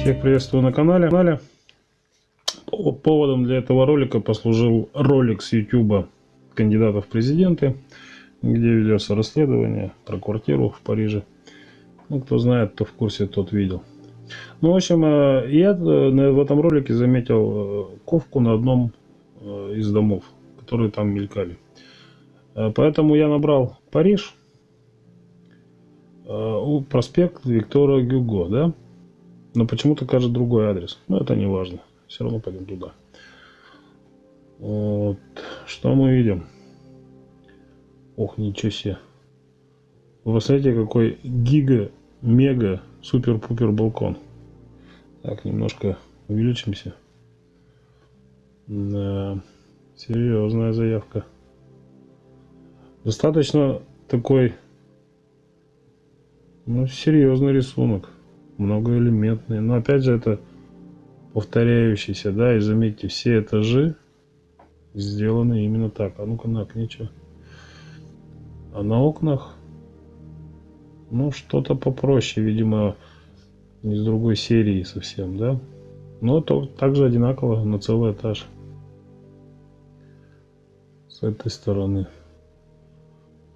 Всех приветствую на канале. Поводом для этого ролика послужил ролик с YouTube кандидатов в президенты, где ведется расследование про квартиру в Париже. Ну, кто знает, кто в курсе, тот видел. Ну, в общем, э, я э, в этом ролике заметил э, ковку на одном из домов, которые там мелькали. Поэтому я набрал Париж, проспект Виктора Гюго, да? Но почему-то кажется другой адрес. Но это не важно. Все равно пойдем туда. Вот. Что мы видим? Ох, ничего себе. Вы посмотрите, какой гига, мега, супер-пупер балкон. Так, немножко увеличимся. Да, серьезная заявка. Достаточно такой, ну, серьезный рисунок многоэлементные. Но опять же это повторяющийся, да, и заметьте, все этажи сделаны именно так. А ну-ка на окне что? А на окнах, ну, что-то попроще, видимо, из другой серии совсем, да? Но то также одинаково на целый этаж. С этой стороны.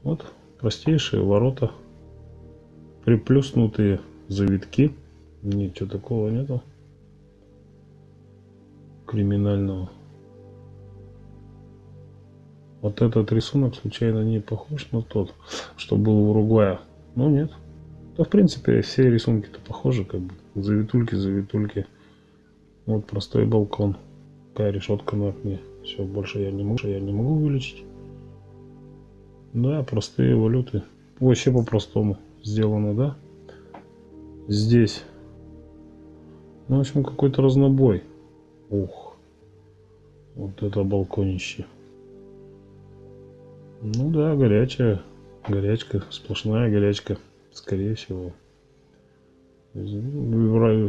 Вот простейшие ворота, приплюснутые завитки. Ничего такого нету. Криминального. Вот этот рисунок случайно не похож на тот, что был в Уругвае. Ну нет. Да в принципе все рисунки-то похожи, как бы. Завитульки, завитульки. Вот простой балкон. Такая решетка на окне. Все, больше я не могу, я не могу увеличить. Да, простые валюты. Вообще по-простому сделано, да? здесь. Ну, в общем, какой-то разнобой. Ух. Вот это балконище. Ну да, горячая. Горячка. Сплошная горячка. Скорее всего.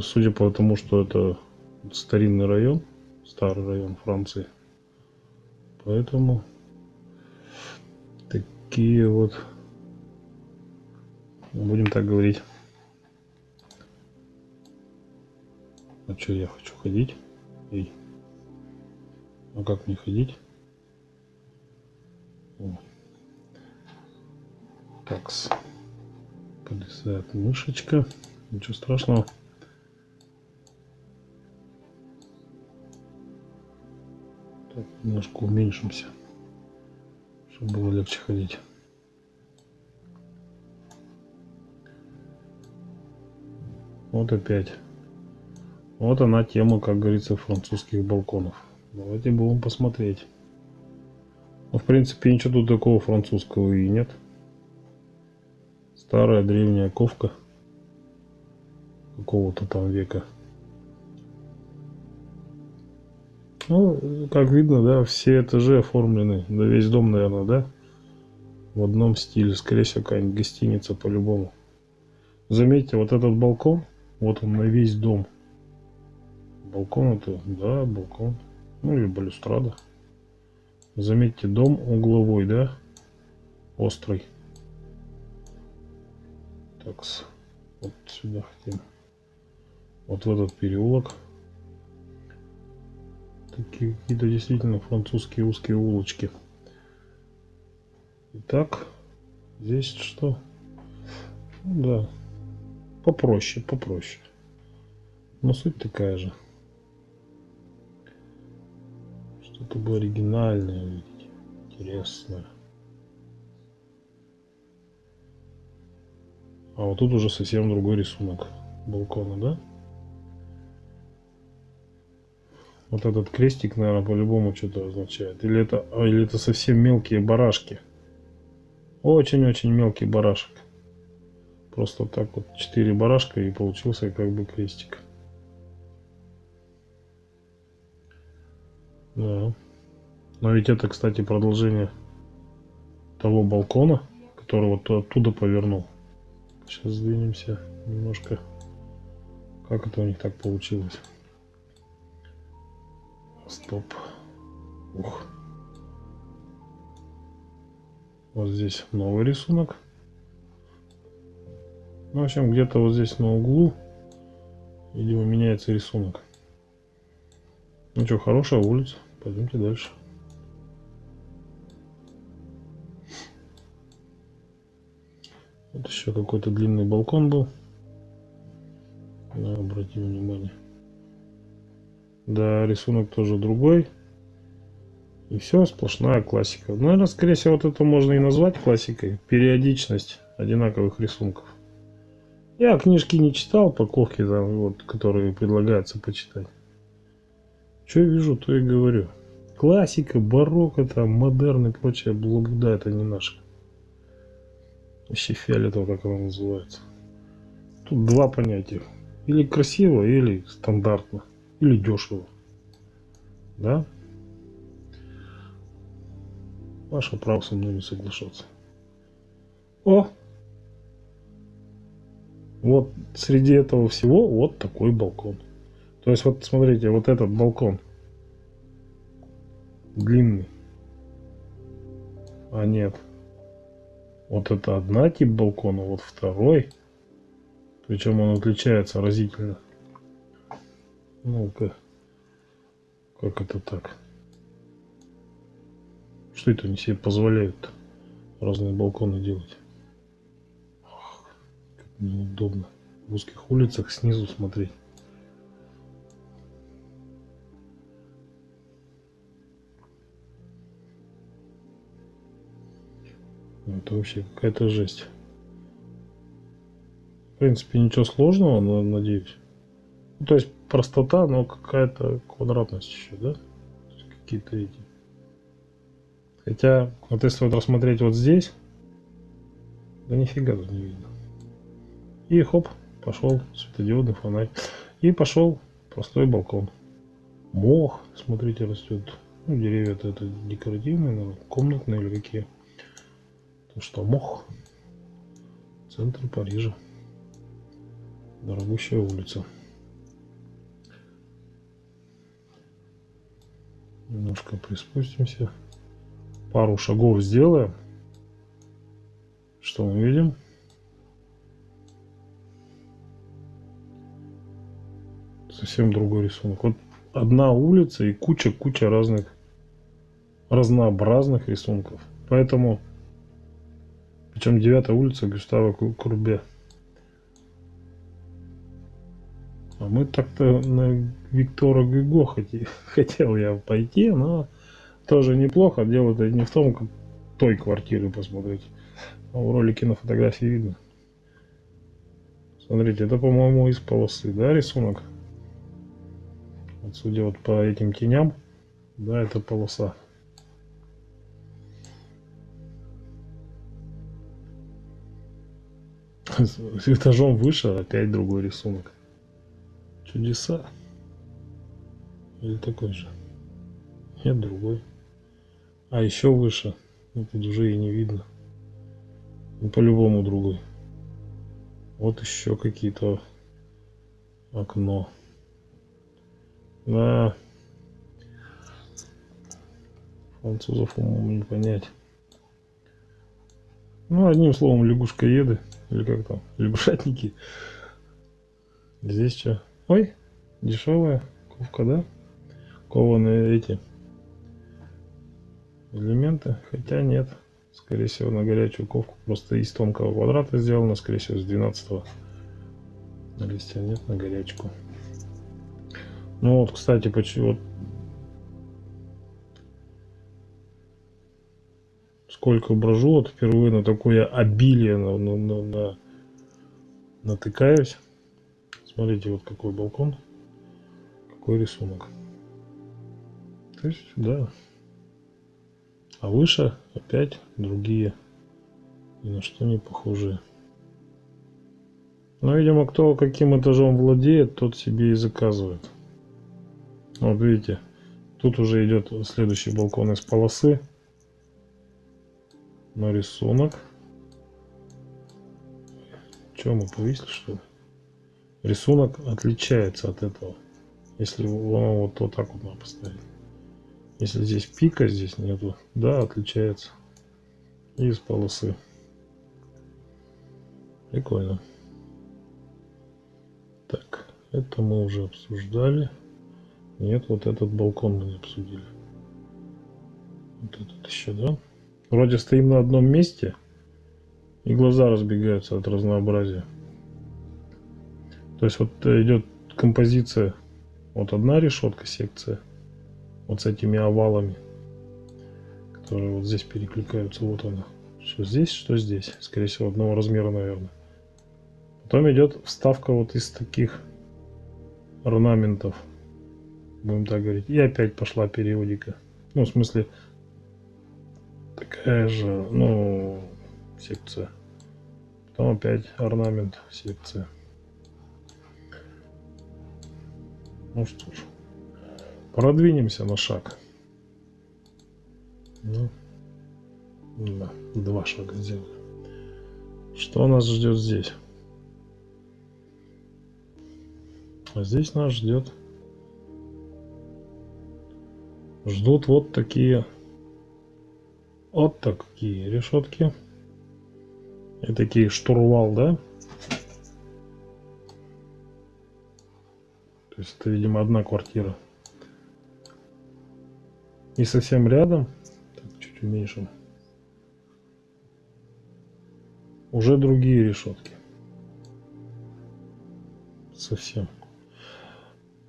Судя по тому, что это старинный район. Старый район Франции. Поэтому такие вот будем так говорить А что я хочу ходить? Эй. А как мне ходить? О. Такс. Полезает мышечка. Ничего страшного. Так, немножко уменьшимся, чтобы было легче ходить. Вот опять. Вот она тема, как говорится, французских балконов. Давайте будем посмотреть. Ну, в принципе, ничего тут такого французского и нет. Старая древняя ковка какого-то там века. Ну, как видно, да, все этажи оформлены, да весь дом, наверное, да, в одном стиле. Скорее всего, какая-нибудь гостиница по-любому. Заметьте, вот этот балкон, вот он на весь дом. Балкон это, да, балкон. Ну или балюстрада. Заметьте, дом угловой, да? Острый. Так, вот сюда хотим. Вот в этот переулок. Такие какие-то действительно французские узкие улочки. Итак, здесь что? Ну, да, попроще, попроще. Но суть такая же. Что-то бы оригинальное, интересное. А вот тут уже совсем другой рисунок балкона, да? Вот этот крестик, наверное, по-любому что-то означает. Или это, или это совсем мелкие барашки. Очень-очень мелкий барашек. Просто так вот 4 барашка и получился как бы крестик. Да. Но ведь это, кстати, продолжение того балкона, который вот оттуда повернул. Сейчас сдвинемся немножко. Как это у них так получилось? Стоп. Ух. Вот здесь новый рисунок. Ну, в общем, где-то вот здесь на углу, видимо, меняется рисунок. Ну что, хорошая улица. Пойдемте дальше. Вот еще какой-то длинный балкон был. Да, обратим внимание. Да, рисунок тоже другой. И все, сплошная классика. Ну, наверное, скорее всего, вот это можно и назвать классикой. Периодичность одинаковых рисунков. Я книжки не читал, упаковки, там, вот, которые предлагается почитать. Что я вижу, то и говорю. Классика, барокко, там, модерн и прочее блабуда, это не наше. Вообще фиолетово, как оно называется. Тут два понятия. Или красиво, или стандартно. Или дешево. Да? Ваше право со мной не соглашаться. О! Вот среди этого всего вот такой балкон. То есть вот смотрите, вот этот балкон длинный. А нет. Вот это одна тип балкона, вот второй. Причем он отличается разительно. Ну-ка. Как это так? Что это они себе позволяют разные балконы делать? Ох, как неудобно. В узких улицах снизу смотреть. Это вообще какая-то жесть. В принципе, ничего сложного, но надеюсь. Ну, то есть простота, но какая-то квадратность еще, да? Какие-то эти. Хотя, вот если вот рассмотреть вот здесь, да нифига тут не видно. И хоп, пошел светодиодный фонарь. И пошел простой балкон. Мох, смотрите, растет. Ну, деревья это, декоративные, наверное, комнатные или какие. Ну что, мох. Центр Парижа. Дорогущая улица. Немножко приспустимся. Пару шагов сделаем. Что мы видим? Совсем другой рисунок. Вот одна улица и куча-куча разных разнообразных рисунков. Поэтому причем 9 улица Густава Курбе. А мы так-то на Виктора Гюго хотел, хотел я пойти, но тоже неплохо. Дело-то не в том, как той квартиры посмотреть. А в ролике на фотографии видно. Смотрите, это, по-моему, из полосы, да, рисунок? Вот судя вот по этим теням, да, это полоса. с этажом выше опять другой рисунок. Чудеса. Или такой же? Нет, другой. А еще выше. Ну, тут уже и не видно. Ну, по-любому другой. Вот еще какие-то окно. Да. Французов умом не понять. Ну, одним словом, лягушкоеды. Или как там? Лягушатники. Здесь что? Ой, дешевая ковка, да? Кованые эти элементы. Хотя нет. Скорее всего, на горячую ковку просто из тонкого квадрата сделано. Скорее всего, с 12 -го. На листья нет, на горячку. Ну вот, кстати, почему сколько брожу, вот впервые на такое обилие на, на, на, на, натыкаюсь. Смотрите, вот какой балкон, какой рисунок. То есть, да. А выше опять другие, ни на что не похожие. Но, видимо, кто каким этажом владеет, тот себе и заказывает. Вот видите, тут уже идет следующий балкон из полосы на рисунок. Чем мы повесили, что ли? Рисунок отличается от этого. Если оно вот, вот так вот надо поставить. Если здесь пика, здесь нету, да, отличается. из полосы. Прикольно. Так, это мы уже обсуждали. Нет, вот этот балкон мы не обсудили. Вот этот еще, да? Вроде стоим на одном месте, и глаза разбегаются от разнообразия. То есть вот идет композиция, вот одна решетка, секция, вот с этими овалами, которые вот здесь перекликаются, вот она. Что здесь, что здесь. Скорее всего, одного размера, наверное. Потом идет вставка вот из таких орнаментов. Будем так говорить. И опять пошла периодика. Ну, в смысле, такая же, ну, секция. Потом опять орнамент, секция. Ну что ж, продвинемся на шаг. Ну, да, два шага сделали. Что нас ждет здесь? А здесь нас ждет ждут вот такие вот такие решетки и такие штурвал да То есть это, видимо, одна квартира. И совсем рядом, так, чуть уменьшим, уже другие решетки. Совсем.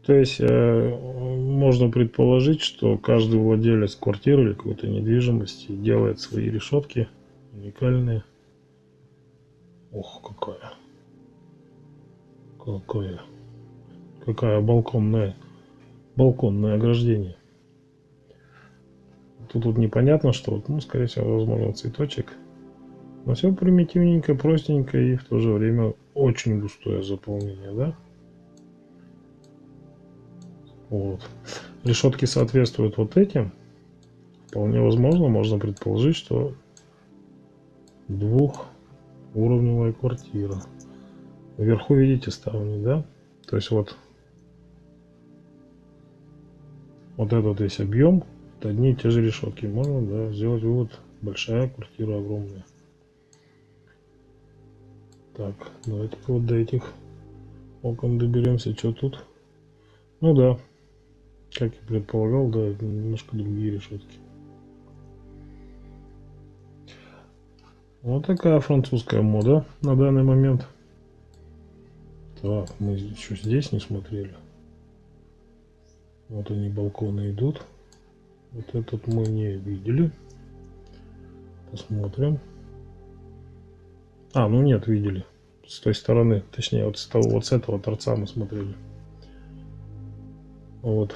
То есть э, можно предположить, что каждый владелец квартиры или какой-то недвижимости делает свои решетки уникальные. Ох, какая. Какая какая балконная, балконное ограждение. Тут вот непонятно, что, ну, скорее всего, возможно, цветочек. Но все примитивненько, простенько и в то же время очень густое заполнение, да? Вот. Решетки соответствуют вот этим. Вполне возможно, можно предположить, что двухуровневая квартира. Вверху видите ставни, да? То есть вот вот этот весь объем, это одни и те же решетки. Можно да, сделать вывод, большая квартира огромная. Так, давайте вот до этих окон доберемся. Что тут? Ну да, как я предполагал, да, немножко другие решетки. Вот такая французская мода на данный момент. Так, мы еще здесь не смотрели. Вот они балконы идут. Вот этот мы не видели. Посмотрим. А, ну нет, видели. С той стороны. Точнее, вот с, того, вот с этого торца мы смотрели. Вот.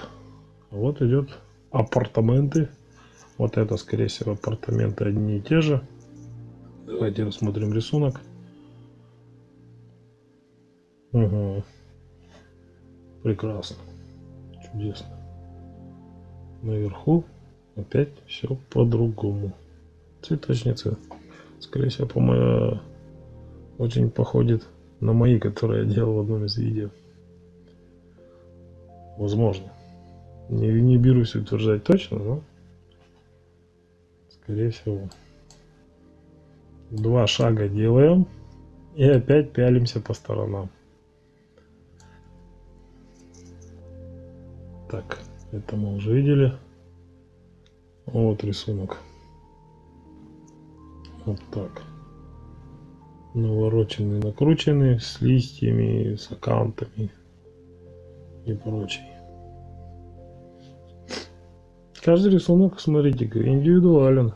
А вот идет апартаменты. Вот это, скорее всего, апартаменты одни и те же. Давайте рассмотрим рисунок. Угу. Прекрасно чудесно. Наверху опять все по-другому. Цветочницы, скорее всего, по-моему, очень походит на мои, которые я делал в одном из видео. Возможно. Не, не берусь утверждать точно, но скорее всего. Два шага делаем и опять пялимся по сторонам. Так, это мы уже видели. Вот рисунок. Вот так. Навороченный, накрученный, с листьями, с аккаунтами и прочее. Каждый рисунок, смотрите, индивидуален.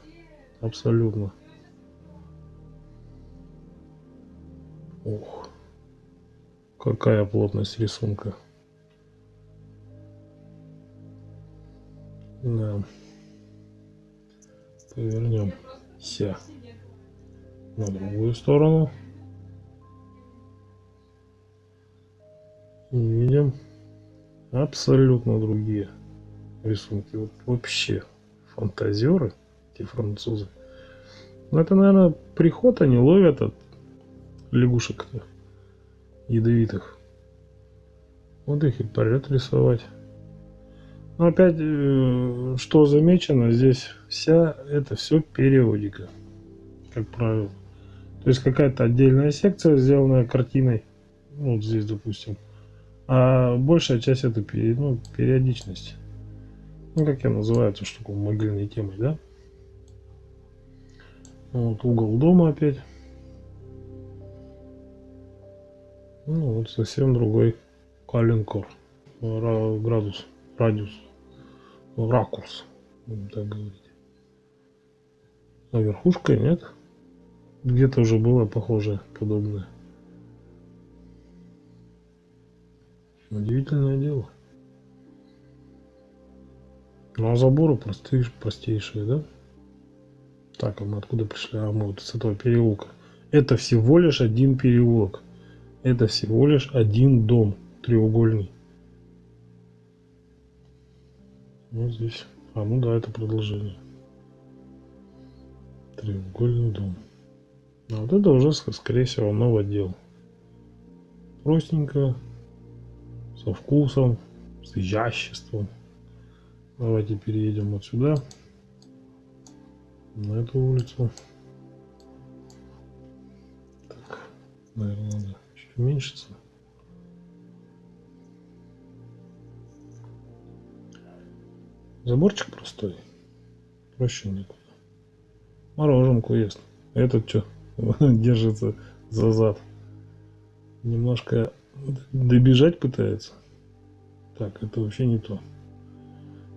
Абсолютно. Ух, какая плотность рисунка. Да. Повернемся на другую сторону. И видим абсолютно другие рисунки. Вот вообще фантазеры, эти французы. Но это, наверное, приход они ловят от лягушек ядовитых. Вот их и поряд рисовать. Но опять, э, что замечено, здесь вся это все периодика. как правило. То есть какая-то отдельная секция, сделанная картиной, ну, вот здесь, допустим, а большая часть это ну, периодичность. Ну, как я называю эту штуку могильной темой, да? Вот угол дома опять. Ну, вот совсем другой калинкор. Градус, радиус, ракурс, будем так говорить. А верхушка нет. Где-то уже было похожее, подобное. Удивительное дело. Ну а заборы простые, простейшие, да? Так, а мы откуда пришли? А мы вот с этого переулка. Это всего лишь один переулок. Это всего лишь один дом треугольный. Вот здесь. А, ну да, это продолжение. Треугольный дом. А вот это уже, скорее всего, новый отдел. Простенько, со вкусом, с изяществом. Давайте переедем вот сюда, на эту улицу. Так, наверное, надо чуть уменьшиться. Заборчик простой, проще некуда. Мороженку ест. Этот что, держится за зад. Немножко добежать пытается. Так, это вообще не то.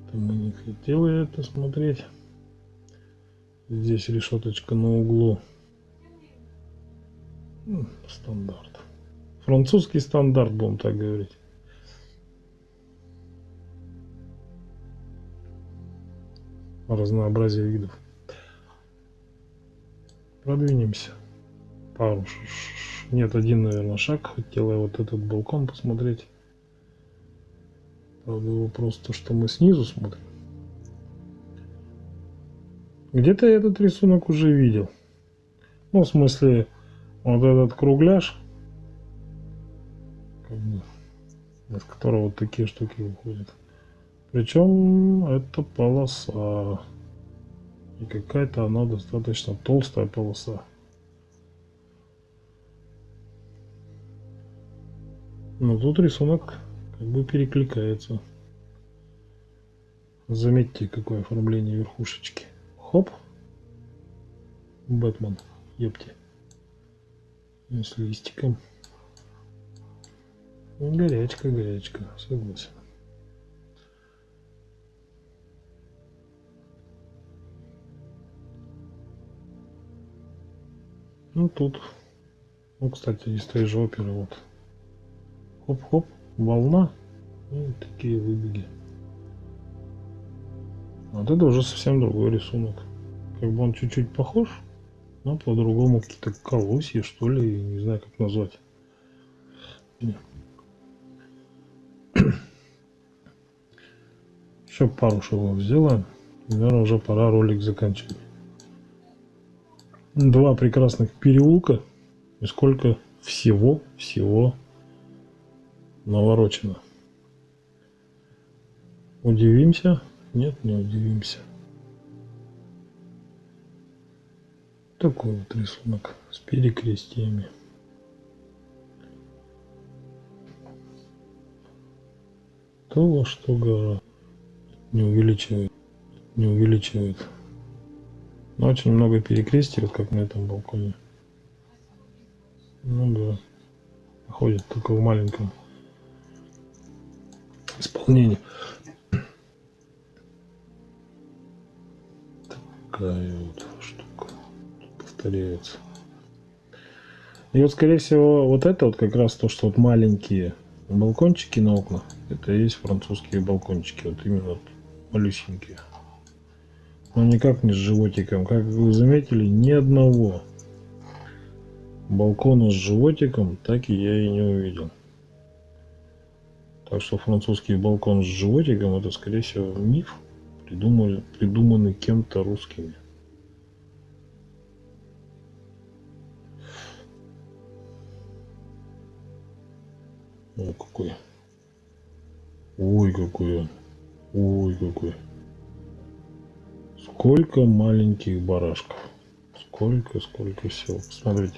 Это мы не хотели это смотреть. Здесь решеточка на углу. Стандарт. Французский стандарт, будем так говорить. Разнообразие видов. Продвинемся. Пару нет, один, наверное, шаг. Хотела я вот этот балкон посмотреть. Правда, вопрос то, что мы снизу смотрим. Где-то я этот рисунок уже видел. Ну, в смысле, вот этот кругляш, из которого вот такие штуки выходят. Причем это полоса. И какая-то она достаточно толстая полоса. Но тут рисунок как бы перекликается. Заметьте, какое оформление верхушечки. Хоп. Бэтмен. Епти. С листиком. Горячка, горячка. Согласен. Ну тут. Ну, кстати, из той же оперы вот хоп-хоп, волна и такие выбеги. Вот это уже совсем другой рисунок. Как бы он чуть-чуть похож, но по-другому какие-то колосья, что ли, не знаю, как назвать. Еще пару шагов сделаем. Наверное, уже пора ролик заканчивать. Два прекрасных переулка. И сколько всего, всего наворочено. Удивимся? Нет, не удивимся. Такой вот рисунок с перекрестиями. То, что гора не увеличивает, не увеличивает. Но очень много перекрестий, вот как на этом балконе. Ну да, ходит только в маленьком исполнении. Такая вот штука повторяется. И вот, скорее всего, вот это вот как раз то, что вот маленькие балкончики на окнах, это и есть французские балкончики, вот именно вот малюсенькие. Но никак не с животиком. Как вы заметили, ни одного балкона с животиком так и я и не увидел. Так что французский балкон с животиком это скорее всего миф, придумали, придуманный кем-то русскими. О, какой. Ой, какой он. Ой, какой. Сколько маленьких барашков. сколько, сколько всего. Посмотрите.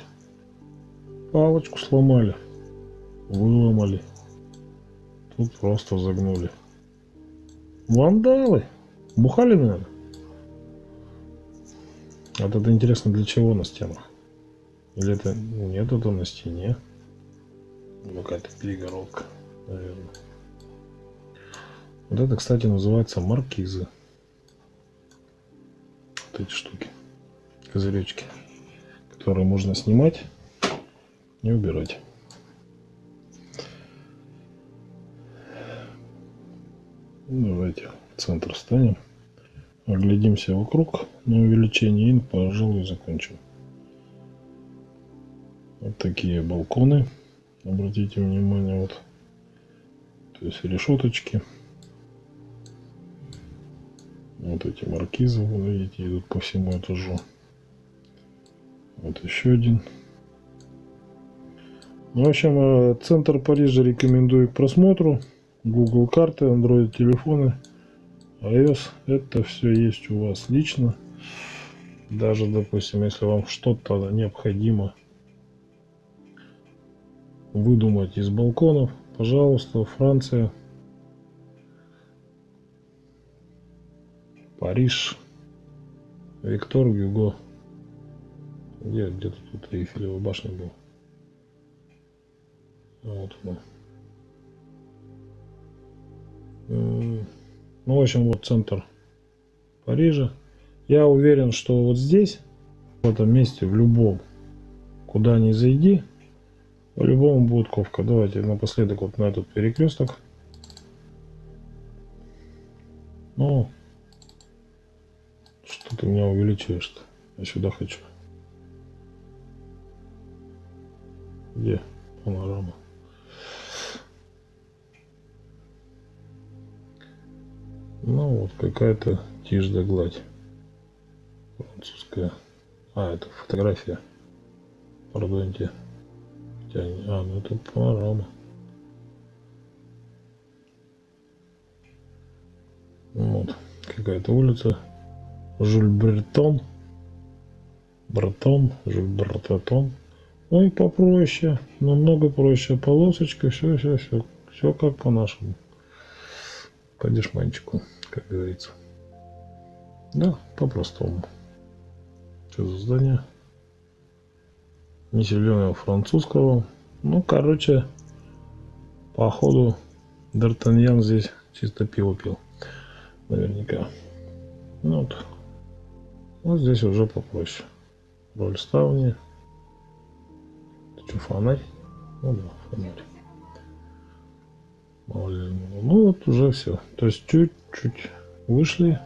Палочку сломали. Выломали. Тут просто загнули. Вандалы. Бухали, наверное? Вот это интересно, для чего на стенах? Или это... Нет, это на стене. Какая-то перегородка, наверное. Вот это, кстати, называется маркизы. Эти штуки. Козыречки. Которые можно снимать и убирать. Давайте в центр станем. Оглядимся вокруг на увеличение и, пожалуй, закончим. Вот такие балконы. Обратите внимание, вот. То есть решеточки. Вот эти маркизы, вы видите, идут по всему этажу. Вот еще один. Ну, в общем, э, центр Парижа рекомендую к просмотру. Google карты, Android телефоны, iOS. Это все есть у вас лично. Даже, допустим, если вам что-то необходимо выдумать из балконов, пожалуйста, Франция, Париж, Виктор Гюго. Где где-то тут Эйфелева башня был. Вот она. Ну, в общем, вот центр Парижа. Я уверен, что вот здесь, в этом месте, в любом, куда ни зайди, по-любому будет ковка. Давайте напоследок вот на этот перекресток. Ну, ты меня увеличиваешь-то? Я сюда хочу. Где панорама? Ну вот какая-то тишь да гладь. Французская. А, это фотография. Пардоньте. А, ну это панорама. Вот. Какая-то улица. Жюль Бретон. Бретон. Жюль Бретон. Ой, попроще. Намного проще. Полосочка. Все, все, все. Все как по-нашему. По дешманчику, как говорится. Да, по-простому. Что за здание? Не зеленого французского. Ну, короче, походу, Д'Артаньян здесь чисто пиво пил. Наверняка. Ну, вот. Вот здесь уже попроще. Роль ставни. Это что, фонарь? Ну да, фонарь. Ну вот уже все. То есть чуть-чуть вышли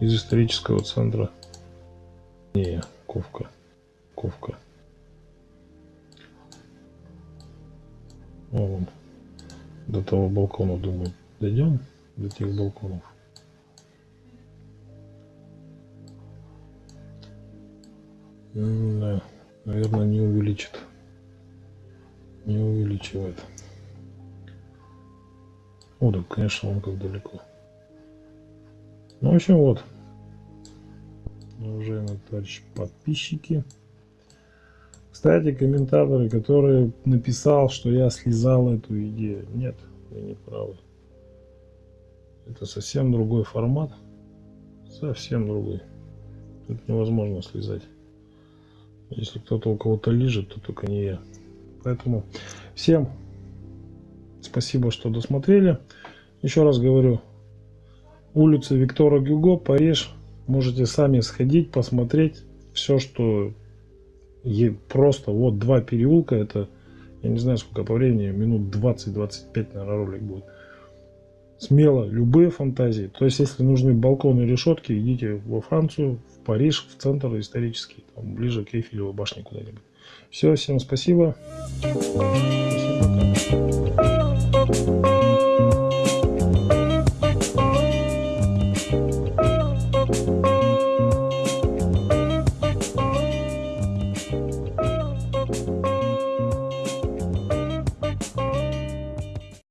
из исторического центра. Не, Ковка. Ковка. Вон. До того балкона, думаю, дойдем. До тех балконов. Наверное, не увеличит. Не увеличивает. О, да, конечно, он как далеко. Ну, в общем, вот. Уважаемые товарищи подписчики. Кстати, комментаторы, который написал, что я слезал эту идею. Нет, вы не правы. Это совсем другой формат. Совсем другой. Тут невозможно слезать. Если кто-то у кого-то лежит, то только не я. Поэтому всем спасибо, что досмотрели. Еще раз говорю, улица Виктора Гюго, Париж. Можете сами сходить, посмотреть. Все, что просто вот два переулка, это, я не знаю сколько по времени, минут 20-25, наверное, ролик будет. Смело, любые фантазии. То есть, если нужны балконы решетки, идите во Францию, в Париж, в центр исторический, там, ближе к Эйфелевой башне куда-нибудь. Все, всем спасибо. Спасибо.